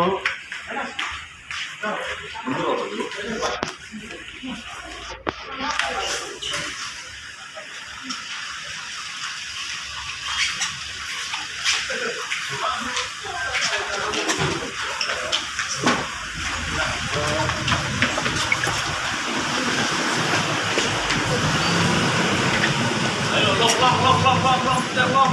long long long long long long long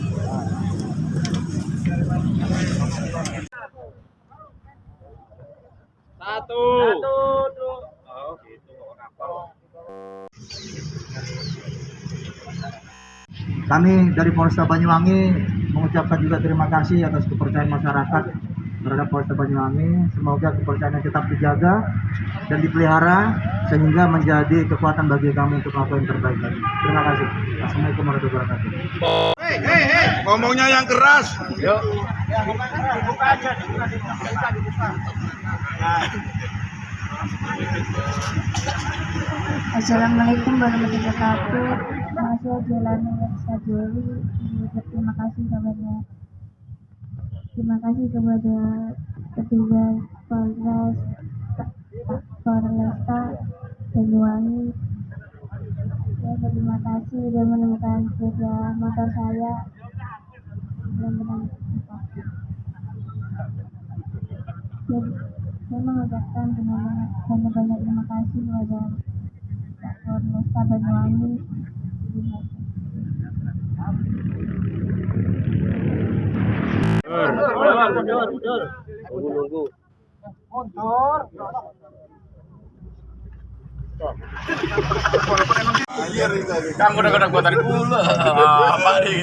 Satu. Oh, gitu. Kami dari Polresta Banyuwangi mengucapkan juga terima kasih atas kepercayaan masyarakat terhadap Polresta Banyuwangi. Semoga kepercayaannya tetap dijaga dan dipelihara sehingga menjadi kekuatan bagi kami untuk melakukan yang terbaik lagi. Terima kasih. Assalamualaikum warahmatullahi wabarakatuh. Ngomongnya yang keras. Assalamualaikum warahmatullahi wabarakatuh. Saya Jelani Sajoli. Terima kasih kepada terima kasih kepada petugas Polres Polresta Banyuwangi. Saya berterima kasih sudah menemukan sepeda motor saya. Benar-benar Jadi, saya mengucapkan banyak banyak terima kasih kepada Pak Polresta Banyuwangi. Terima kasih. Kamu udah kena kuatan pula. Apa nih?